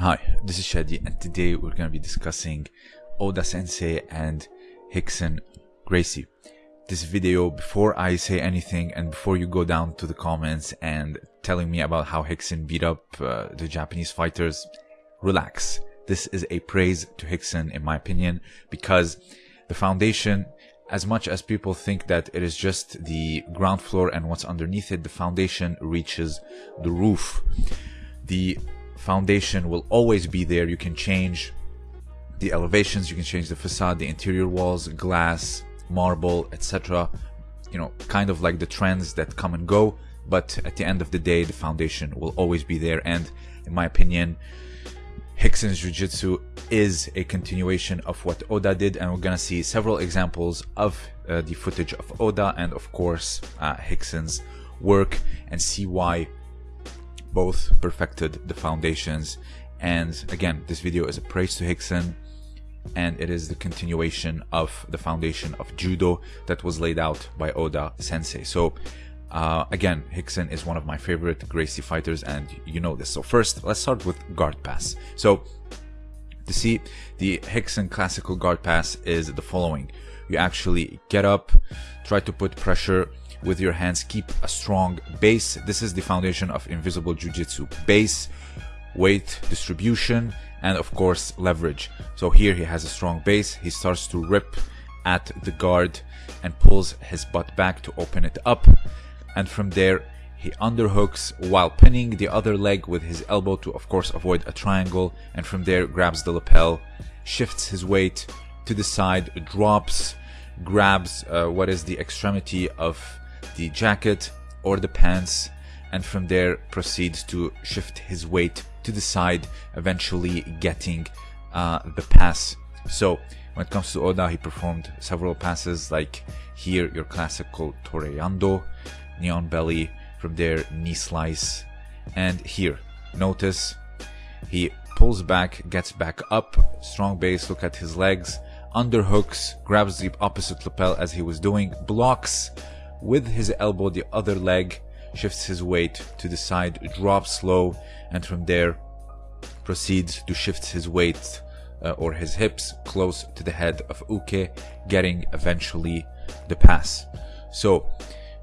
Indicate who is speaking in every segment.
Speaker 1: Hi, this is Shadi and today we're going to be discussing Oda Sensei and Rickson Gracie. This video, before I say anything and before you go down to the comments and telling me about how Rickson beat up uh, the Japanese fighters, relax. This is a praise to Rickson in my opinion because the foundation as much as people think that it is just the ground floor and what's underneath it, the foundation reaches the roof. The foundation will always be there. You can change the elevations, you can change the facade, the interior walls, glass, marble, etc. You know, kind of like the trends that come and go, but at the end of the day, the foundation will always be there. And in my opinion, Rickson's Jiu-Jitsu is a continuation of what Oda did, and we're gonna see several examples of uh, the footage of Oda and of course uh, Rickson's work and see why both perfected the foundations. And again, this video is a praise to Rickson and it is the continuation of the foundation of judo that was laid out by Oda Sensei. So uh, again, Rickson is one of my favorite Gracie fighters and you know this. So first, let's start with guard pass. So to see the Rickson classical guard pass is the following. You actually get up, try to put pressure with your hands. Keep a strong base. This is the foundation of Invisible Jiu-Jitsu. Base, weight distribution, and of course leverage. So here he has a strong base. He starts to rip at the guard and pulls his butt back to open it up. And from there, he underhooks while pinning the other leg with his elbow to of course avoid a triangle. And from there, grabs the lapel, shifts his weight to the side, drops, grabs uh, what is the extremity of the jacket or the pants and from there proceeds to shift his weight to the side eventually getting uh, the pass. So when it comes to Oda he performed several passes like here your classical Toreando knee on belly from there knee slice and here notice he pulls back gets back up strong base look at his legs underhooks grabs the opposite lapel as he was doing blocks with his elbow the other leg, shifts his weight to the side, drops low, and from there proceeds to shift his weight uh, or his hips close to the head of Uke, getting eventually the pass. So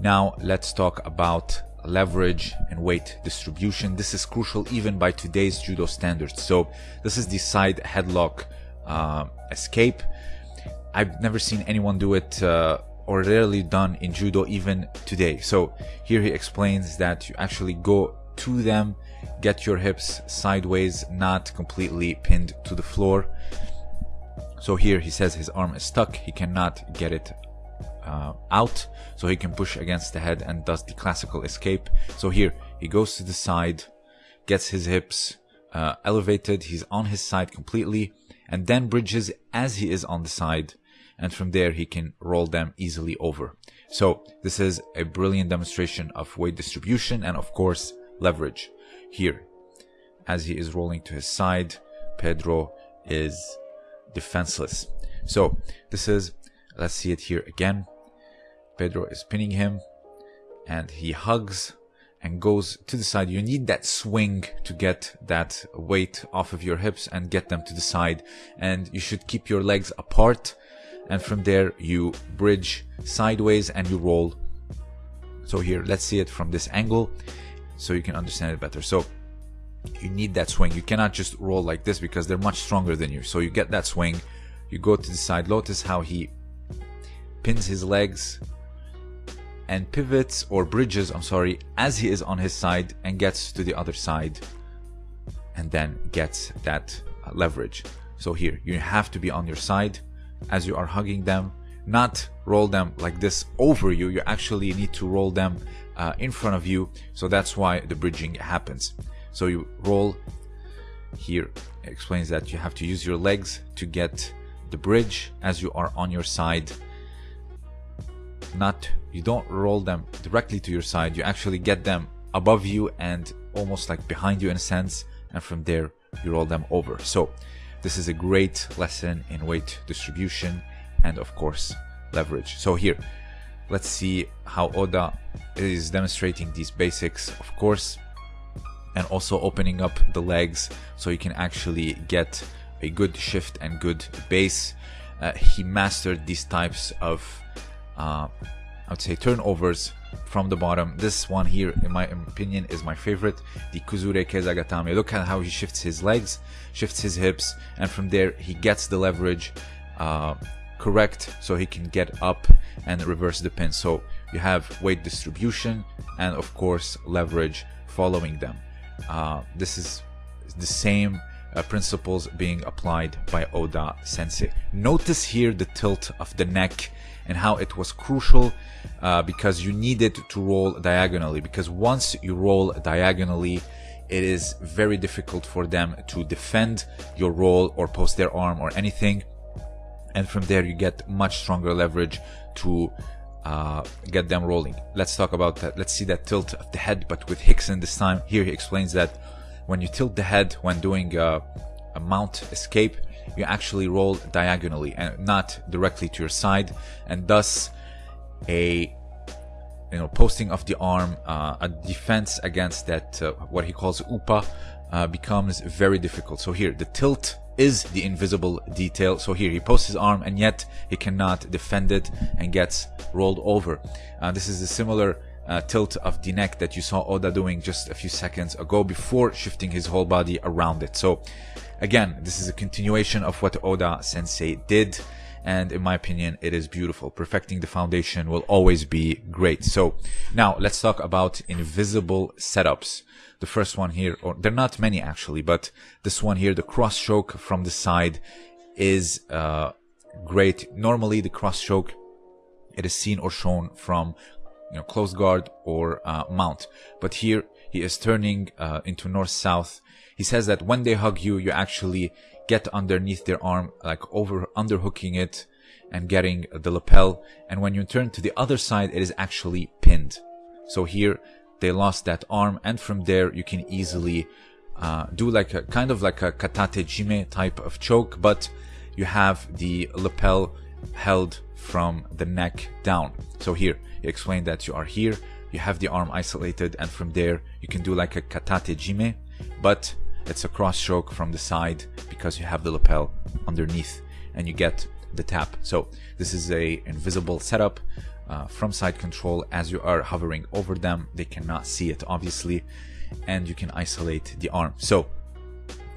Speaker 1: now let's talk about leverage and weight distribution. This is crucial even by today's judo standards. So this is the side headlock uh, escape. I've never seen anyone do it uh, or rarely done in judo even today. So here he explains that you actually go to them, get your hips sideways, not completely pinned to the floor. So here he says his arm is stuck, he cannot get it uh, out, so he can push against the head and does the classical escape. So here he goes to the side, gets his hips uh, elevated, he's on his side completely, and then bridges as he is on the side and from there he can roll them easily over. So this is a brilliant demonstration of weight distribution and of course leverage. Here, as he is rolling to his side, Pedro is defenseless. So this is, let's see it here again. Pedro is pinning him and he hugs and goes to the side. You need that swing to get that weight off of your hips and get them to the side. And you should keep your legs apart and from there you bridge sideways and you roll. So here let's see it from this angle so you can understand it better. So you need that swing. You cannot just roll like this because they're much stronger than you. So you get that swing. You go to the side. Lotus how he pins his legs and pivots or bridges I'm sorry as he is on his side and gets to the other side and then gets that leverage. So here you have to be on your side as you are hugging them not roll them like this over you. You actually need to roll them uh, in front of you. So that's why the bridging happens. So you roll here. Explains that you have to use your legs to get the bridge as you are on your side. Not you don't roll them directly to your side. You actually get them above you and almost like behind you in a sense. And from there you roll them over. So this is a great lesson in weight distribution and of course leverage. So here, let's see how Oda is demonstrating these basics. Of course, and also opening up the legs so you can actually get a good shift and good base. Uh, he mastered these types of, uh, I would say, turnovers from the bottom. This one here, in my opinion, is my favorite. The Kuzure Kesagatame. Look at how he shifts his legs, shifts his hips, and from there he gets the leverage uh, correct so he can get up and reverse the pin. So you have weight distribution and of course leverage following them. Uh, this is the same uh, principles being applied by Oda Sensei. Notice here the tilt of the neck and how it was crucial uh, because you needed to roll diagonally because once you roll diagonally it is very difficult for them to defend your roll or post their arm or anything and from there you get much stronger leverage to uh, get them rolling. Let's talk about that. Let's see that tilt of the head, but with Rickson this time. Here he explains that when you tilt the head when doing a, a mount escape, you actually roll diagonally and not directly to your side, and thus a you know posting of the arm, uh, a defense against that uh, what he calls upa uh, becomes very difficult. So here the tilt is the invisible detail. So here he posts his arm and yet he cannot defend it and gets rolled over. Uh, this is a similar uh, tilt of the neck that you saw Oda doing just a few seconds ago before shifting his whole body around it. So again, this is a continuation of what Oda sensei did. And in my opinion, it is beautiful. Perfecting the foundation will always be great. So now let's talk about invisible setups the first one here, or there are not many actually, but this one here, the cross choke from the side is uh, great. Normally the cross choke, it is seen or shown from you know, close guard or uh, mount. But here he is turning uh, into north-south. He says that when they hug you, you actually get underneath their arm, like over underhooking it and getting the lapel. And when you turn to the other side, it is actually pinned. So here they lost that arm and from there you can easily uh, do like a kind of like a katate jime type of choke but you have the lapel held from the neck down. So here you explain that you are here you have the arm isolated and from there you can do like a katate jime but it's a cross choke from the side because you have the lapel underneath and you get the tap. So this is a invisible setup uh, from side control. As you are hovering over them they cannot see it obviously and you can isolate the arm. So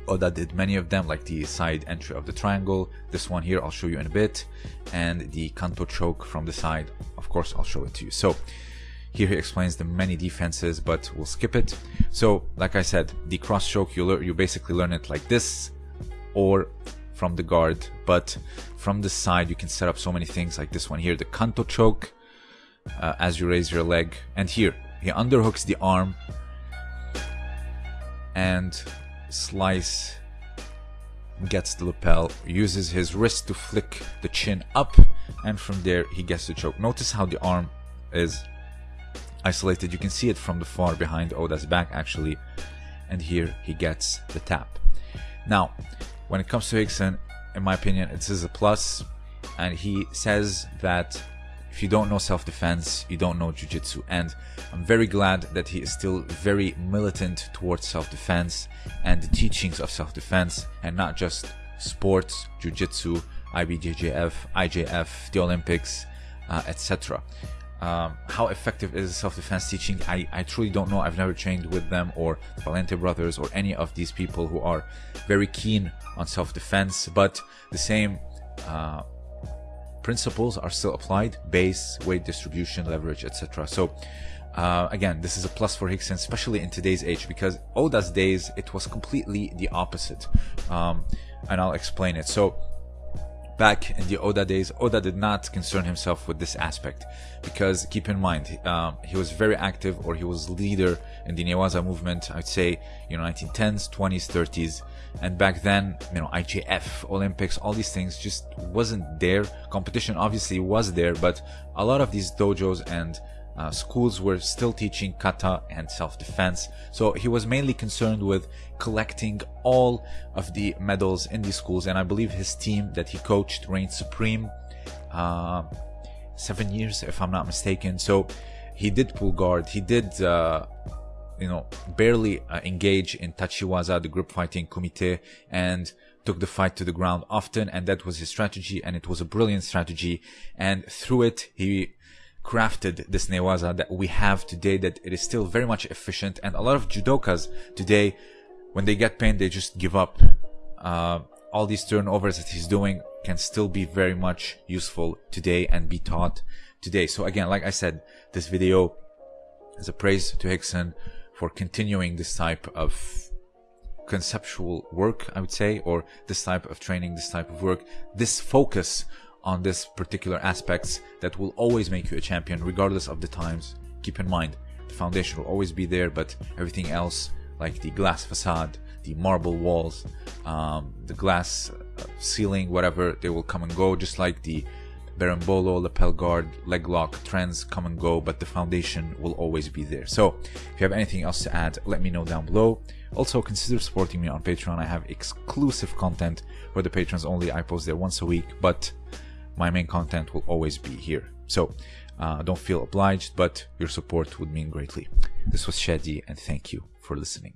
Speaker 1: Oda did many of them like the side entry of the triangle. This one here I'll show you in a bit. And the kanto choke from the side of course I'll show it to you. So here he explains the many defenses but we'll skip it. So like I said the cross choke you, you basically learn it like this or from the guard. But from the side you can set up so many things like this one here the kanto choke uh, as you raise your leg. And here, he underhooks the arm. And slice gets the lapel, uses his wrist to flick the chin up, and from there he gets the choke. Notice how the arm is isolated. You can see it from the far behind oh, Oda's back actually, and here he gets the tap. Now, when it comes to Rickson, in my opinion, this is a plus, and he says that if you don't know self-defense, you don't know jiu-jitsu. And I'm very glad that he is still very militant towards self-defense and the teachings of self-defense and not just sports, jiu-jitsu, IBJJF, IJF, the Olympics, uh, etc. Um, how effective is self-defense teaching? I, I truly don't know. I've never trained with them or the Valente brothers or any of these people who are very keen on self-defense, but the same uh, principles are still applied base weight distribution leverage etc so uh, again this is a plus for Rickson especially in today's age because Oda's days it was completely the opposite. Um, and I'll explain it. So back in the Oda days, Oda did not concern himself with this aspect because keep in mind, um, he was very active or he was leader in the Newaza movement, I'd say, you know, 1910s, 20s, 30s. And back then, you know, IJF, Olympics, all these things just wasn't there. Competition obviously was there, but a lot of these dojos and uh, schools were still teaching kata and self-defense. So he was mainly concerned with collecting all of the medals in these schools. And I believe his team that he coached reigned supreme uh, seven years, if I'm not mistaken. So he did pull guard. He did uh, you know, barely uh, engage in Tachiwaza, the group fighting kumite, and took the fight to the ground often. And that was his strategy. And it was a brilliant strategy. And through it, he crafted this newaza that we have today that it is still very much efficient. And a lot of judokas today, when they get pain, they just give up. Uh, all these turnovers that he's doing can still be very much useful today and be taught today. So again, like I said, this video is a praise to Rickson for continuing this type of conceptual work, I would say, or this type of training, this type of work, this focus on this particular aspects that will always make you a champion regardless of the times. Keep in mind, the foundation will always be there, but everything else, like the glass facade, the marble walls, um, the glass uh, ceiling, whatever, they will come and go, just like the berimbolo, lapel guard, leg lock trends come and go, but the foundation will always be there. So if you have anything else to add, let me know down below. Also consider supporting me on Patreon. I have exclusive content for the patrons only. I post there once a week, but my main content will always be here. So uh, don't feel obliged, but your support would mean greatly. This was Shadi, and thank you for listening.